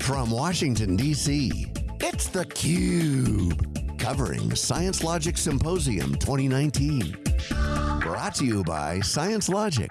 From Washington, D.C., it's theCUBE. Covering ScienceLogic Symposium 2019. Brought to you by ScienceLogic.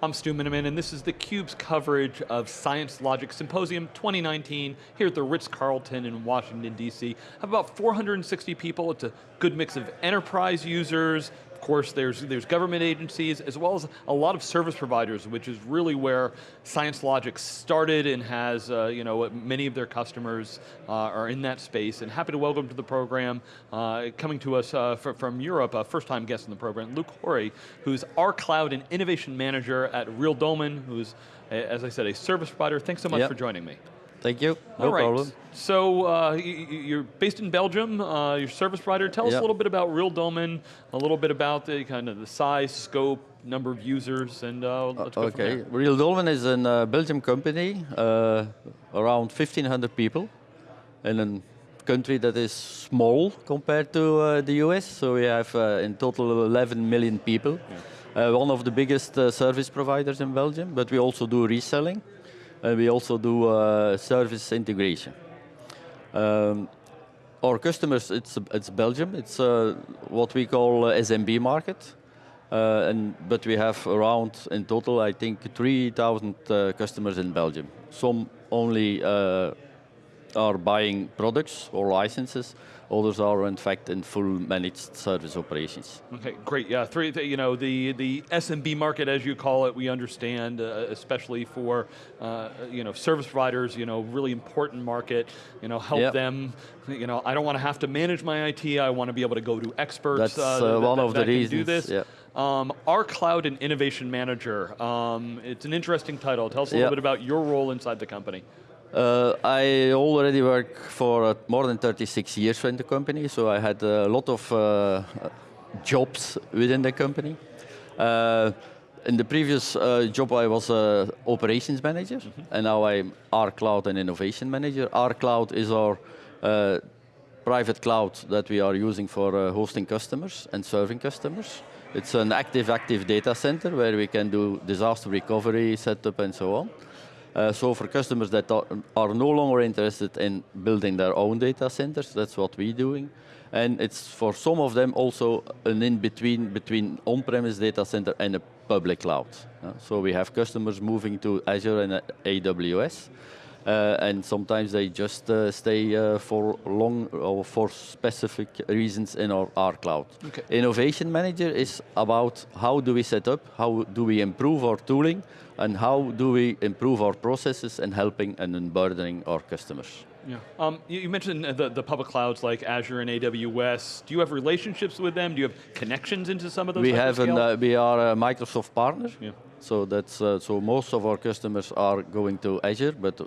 I'm Stu Miniman, and this is theCUBE's coverage of ScienceLogic Symposium 2019 here at the Ritz-Carlton in Washington, D.C. Have about 460 people. It's a good mix of enterprise users, of course, there's, there's government agencies, as well as a lot of service providers, which is really where ScienceLogic started and has, uh, you know, many of their customers uh, are in that space. And happy to welcome to the program, uh, coming to us uh, from Europe, a first time guest in the program, Luc Horry, who's our cloud and innovation manager at RealDolmen, who's, as I said, a service provider. Thanks so much yep. for joining me. Thank you, no All right. problem. So uh, you're based in Belgium, uh, your service provider. Tell us a little bit about RealDolmen, a little bit about the kind of the size, scope, number of users, and uh, let's go Okay, RealDolmen is a uh, Belgium company, uh, around 1,500 people, in a country that is small compared to uh, the US. So we have in total 11 million people. Yeah. one of the biggest service providers in Belgium, but we also do reselling. And we also do uh, service integration. Um, our customers, it's, it's Belgium, it's uh, what we call SMB market. Uh, and, but we have around, in total, I think 3,000 uh, customers in Belgium. Some only uh, are buying products or licenses, Others are in fact in full managed service operations. Okay, great. Yeah, three. You know, the the SMB market, as you call it, we understand, uh, especially for uh, you know service providers. You know, really important market. You know, help yep. them. You know, I don't want to have to manage my IT. I want to be able to go to experts. That's uh, that, one that, of the reasons. Do this. Yep. Um, our Cloud and Innovation Manager, um, it's an interesting title. Tell us a little bit about your role inside the company. Uh, I already work for uh, more than 36 years in the company, so I had a lot of uh, jobs within the company. Uh, in the previous uh, job, I was a operations manager, mm -hmm. and now I'm R Cloud and Innovation Manager. R Cloud is our uh, private cloud that we are using for hosting customers and serving customers. It's an active, active data center where we can do disaster recovery, setup, and so on. Uh, so for customers that are, are, no longer interested in building their own data centers, that's what we're doing. And it's for some of them also an in-between between on-premise data center and a public cloud. Uh, so we have customers moving to Azure and AWS. Uh, and sometimes they just uh, stay uh, for long or for specific reasons in our R cloud. Okay. Innovation Manager is about how do we set up, how do we improve our tooling, and how do we improve our processes in helping and unburdening our customers. Yeah. Um, you, you, mentioned the, the public clouds like Azure and AWS. Do you have relationships with them? Do you have connections into some of those? We have. An, uh, we are a Microsoft partner. Yeah. So that's uh, so most of our customers are going to Azure, but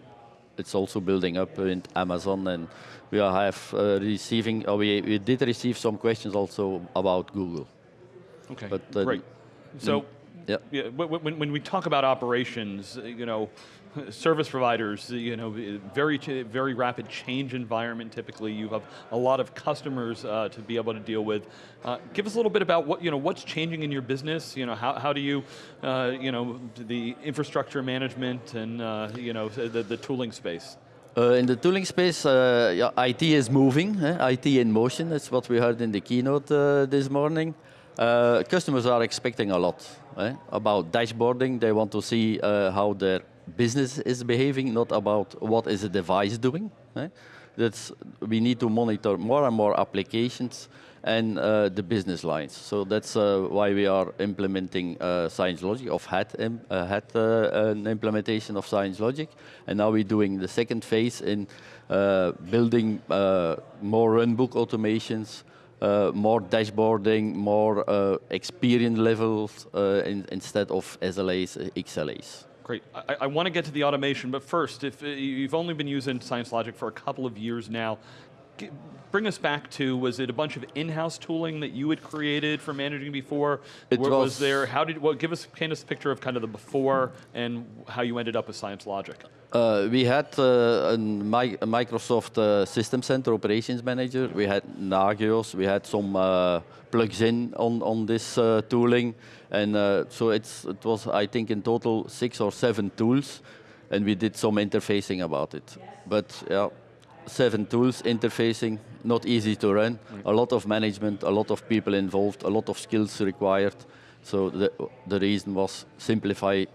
it's also building up in Amazon and we have uh, receiving, uh, we, we did receive some questions also about Google. Okay, but, uh, great. So, yeah. yeah when, when we talk about operations, you know, service providers, you know, very, very rapid change environment typically. You have a lot of customers uh, to be able to deal with. Uh, give us a little bit about what, you know, what's changing in your business. You know, how, how do you, uh, you know, the infrastructure management and, uh, you know, the, the tooling space? Uh, in the tooling space, uh, yeah, IT is moving, eh? IT in motion, that's what we heard in the keynote this morning. customers are expecting a lot eh? about dashboarding. They want to see how their business is behaving, not about what is a device doing. Eh? That's, we need to monitor more and more applications and uh, the business lines. So that's uh, why we are implementing uh, ScienceLogic, of had, Im uh, had uh, an implementation of ScienceLogic, and now we're doing the second phase in uh, building more runbook automations, more dashboarding, more experience levels in, instead of SLAs, XLAs. Great, I, I want to get to the automation, but first, if uh, you've only been using ScienceLogic for a couple of years now, bring us back to, was it a bunch of in-house tooling that you had created for managing before? It Where was was- there, how did, well, give us, paint us a picture of kind of the before and how you ended up with ScienceLogic. Uh, we had uh, a, Mi- a Microsoft uh, System Center Operations Manager. We had Nagios. We had some uh, plugs in on on this uh, tooling, and uh, so it's it was I think in total six or seven tools, and we did some interfacing about it. But yeah, seven tools interfacing not easy to run. A lot of management, a lot of people involved, a lot of skills required. So the the reason was simplify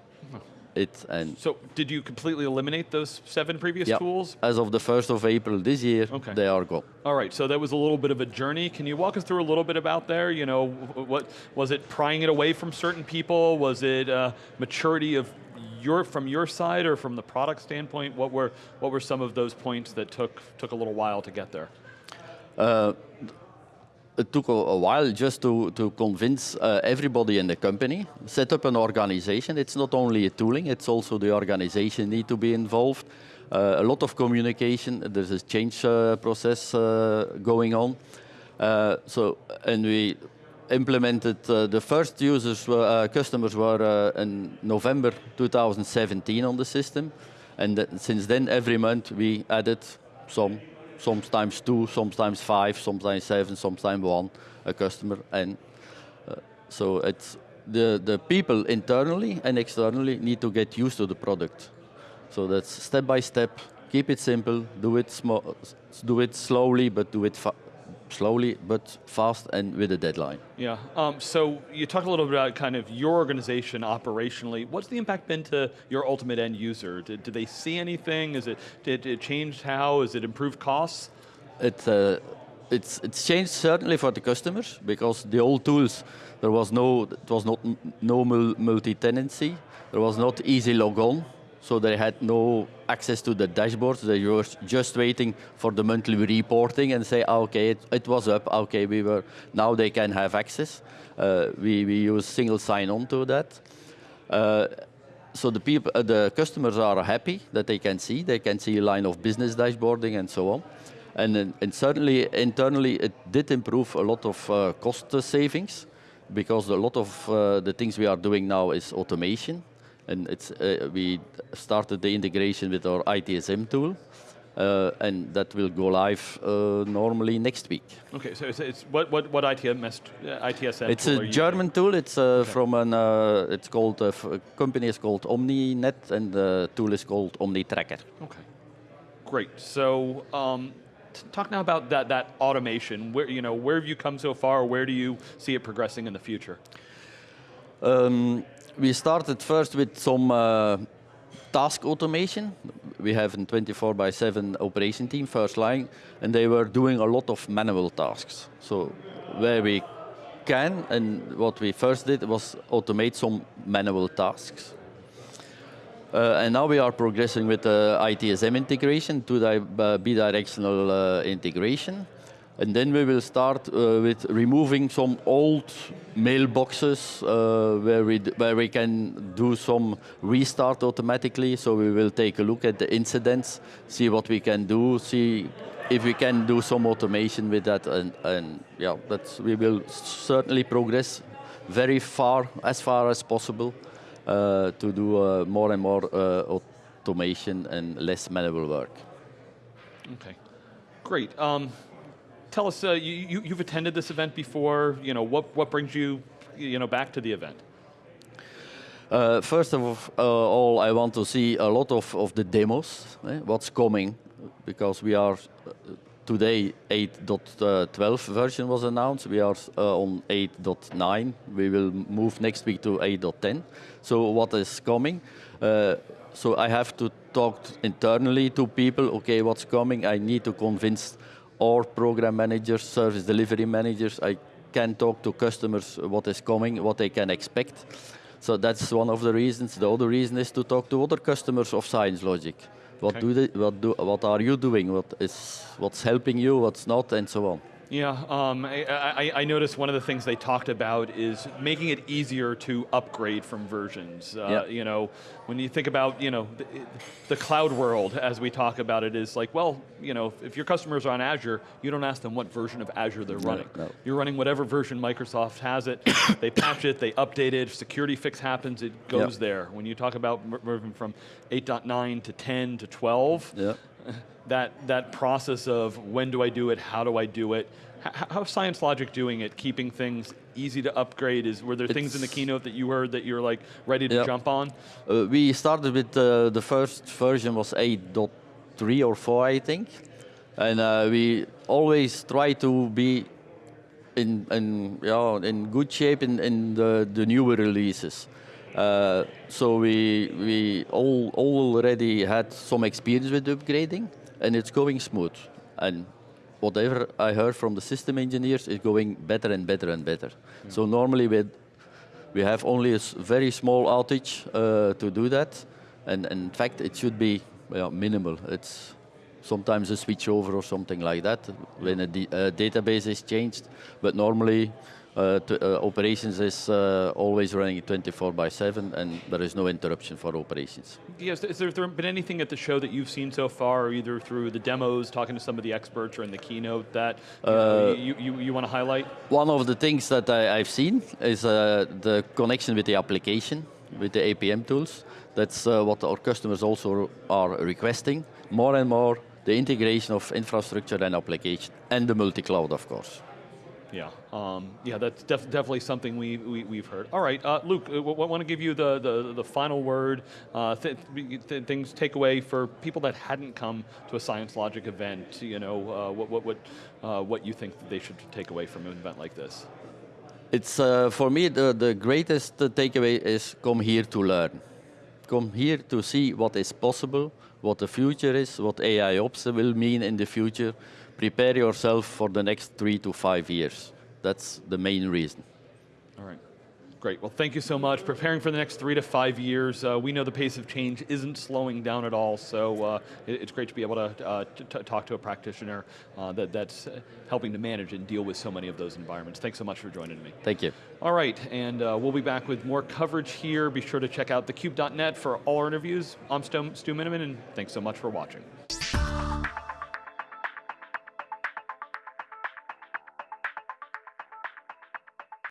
it and So did you completely eliminate those seven previous yeah. tools? As of the 1st of April this year, Okay. they are gone. All right, so that was a little bit of a journey. Can you walk us through a little bit about there? You know, what was it prying it away from certain people? Was it uh, maturity of your from your side or from the product standpoint? What were what were some of those points that took took a little while to get there? It took a, a while just to, to convince uh, everybody in the company, set up an organization. It's not only a tooling, it's also the organization need to be involved. Uh, a lot of communication, there's a change uh, process uh, going on. Uh, so, and we implemented, uh, the first users, were, uh, customers were uh, in November 2017 on the system. And th- since then, every month we added some sometimes two, sometimes five, sometimes seven, sometimes one a customer, and uh, so it's the the people internally and externally need to get used to the product. So that's step by step. Keep it simple. Do it do it slowly, but do it slowly but fast and with a deadline. Yeah. Um, so you talked a little bit about kind of your organization operationally. What's the impact been to your ultimate end user? Did, did they see anything? Is it did it change how? Is it improved costs? It, uh, it's, it's changed certainly for the customers because the old tools there was no it was not no mul- multi-tenancy, there was not easy log on, so they had no access to the dashboards. They were just waiting for the monthly reporting and say, ah, okay, it, it was up. Okay, we were now they can have access. Uh, we we use single sign-on to that. Uh, so the people, uh, the customers are happy that they can see. They can see a line of business dashboarding and so on. And, and certainly internally, it did improve a lot of uh, cost savings because a lot of uh, the things we are doing now is automation. And it's, uh, we started the integration with our ITSM tool, uh, and that will go live uh, normally next week. Okay, so it's, it's what what what ITMS uh, ITSM? It's tool are a German tool. It's uh, from an. Uh, it's called. Uh, company is called OmniNet, and the tool is called OmniTracker. Okay, great. So. Um, Talk now about that, that automation. Where you know where have you come so far? Where do you see it progressing in the future? Um, we started first with some uh, task automation. We have a 24 by 7 operation team, first line, and they were doing a lot of manual tasks. So where we can, and what we first did was automate some manual tasks. Uh, and now we are progressing with the ITSM integration to the uh, bidirectional uh, integration. And then we will start uh, with removing some old mailboxes uh, where, we where we can do some restart automatically. So we will take a look at the incidents, see what we can do, see if we can do some automation with that. And, and yeah, that's, we will certainly progress very far, as far as possible uh, to do uh, more and more uh, automation and less manual work. Okay, great. Um, tell us, uh, you, you've attended this event before. You know what what brings you you know back to the event? Uh, first of uh, all, I want to see a lot of, of the demos, eh, what's coming, because we are uh, today 8.12 version was announced. We are uh, on 8.9. We will move next week to 8.10. So what is coming? So I have to talk internally to people. Okay, what's coming? I need to convince our program managers, service delivery managers. I can talk to customers what is coming, what they can expect. So that's one of the reasons. The other reason is to talk to other customers of ScienceLogic. What Okay. do they? What do? What are you doing? What is? What's helping you? What's not? And so on. Yeah, um, I, I, I, noticed one of the things they talked about is making it easier to upgrade from versions. Uh, yeah. You know, when you think about you know the, the, cloud world, as we talk about it, is like, well, you know, if your customers are on Azure, you don't ask them what version of Azure they're running. No. You're running whatever version Microsoft has it. they patch it, they update it. If security fix happens, it goes yeah. there. When you talk about moving from 8.9 to 10 to 12. Yeah that, that process of when do I do it, how do I do it, how's ScienceLogic doing it, keeping things easy to upgrade? Is Were there it's things in the keynote that you heard that you're like ready to jump on? Uh, we started with, uh, the first version was 8.3 or 4 I think. And uh, we always try to be in, in, yeah, in good shape in, in the, the newer releases. Uh, so we, we all, already had some experience with upgrading and it's going smooth. And whatever I heard from the system engineers is going better and better and better. Mm. So normally we, we have only a very small outage uh, to do that. And, and, in fact, it should be well, minimal. It's sometimes a switch over or something like that when a, a database is changed. But normally to, uh, operations is uh, always running 24 by 7 and there is no interruption for operations. Yes, has there, there been anything at the show that you've seen so far, either through the demos, talking to some of the experts, or in the keynote that you, know, you, you, you, want to highlight? One of the things that I, have seen is uh, the connection with the application, with the APM tools. That's uh, what our customers also are requesting. More and more, the integration of infrastructure and application, and the multi-cloud, of course. Yeah, um, yeah, that's def definitely something we, we, have heard. All right, uh, Luc, I uh, want to give you the, the, the final word, uh, th th things for people that hadn't come to a ScienceLogic event, you know, uh, what, what, what, uh, what you think they should take away from an event like this. It's, uh, for me, the, the greatest takeaway is come here to learn. Come here to see what is possible, what the future is, what AI ops will mean in the future, prepare yourself for the next three to five years. That's the main reason. All right. Great, well thank you so much. Preparing for the next three to five years, uh, we know the pace of change isn't slowing down at all, so uh, it, it's great to be able to, uh, to talk to a practitioner uh, that, that's helping to manage and deal with so many of those environments. Thanks so much for joining me. Thank you. All right, and uh, we'll be back with more coverage here. Be sure to check out thecube.net for all our interviews. I'm Stu, Stu Miniman, and thanks so much for watching.